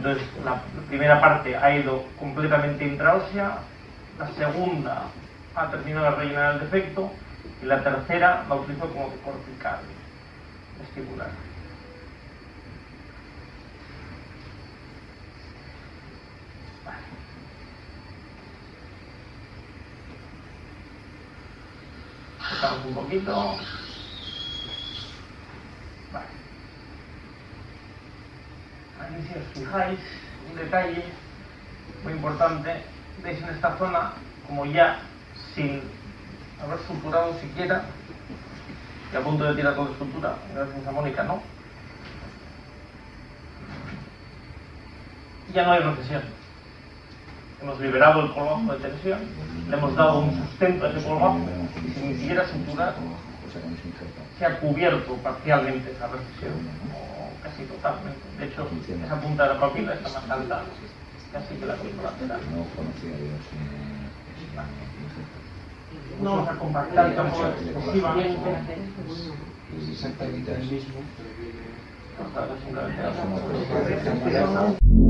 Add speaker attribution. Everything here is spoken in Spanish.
Speaker 1: Entonces, la primera parte ha ido completamente intraósea, la segunda ha terminado de rellenar el defecto y la tercera la utilizo como cortical vestibular. Vale. un poquito. Vale. Si os fijáis, un detalle muy importante, veis en esta zona como ya sin haber suturado siquiera y a punto de tirar con la estructura, gracias a Mónica, ¿no? Ya no hay recesión. Hemos liberado el colgajo de tensión, le hemos dado un sustento a ese colgajo y sin ni siquiera suturar se ha cubierto parcialmente esa recesión, casi totalmente. De hecho, esa punta de la papila está más alta casi que la lateral. No conocía Dios. No vamos a compactar tampoco excesivamente.
Speaker 2: Exactamente el mismo, pero viene...
Speaker 1: simplemente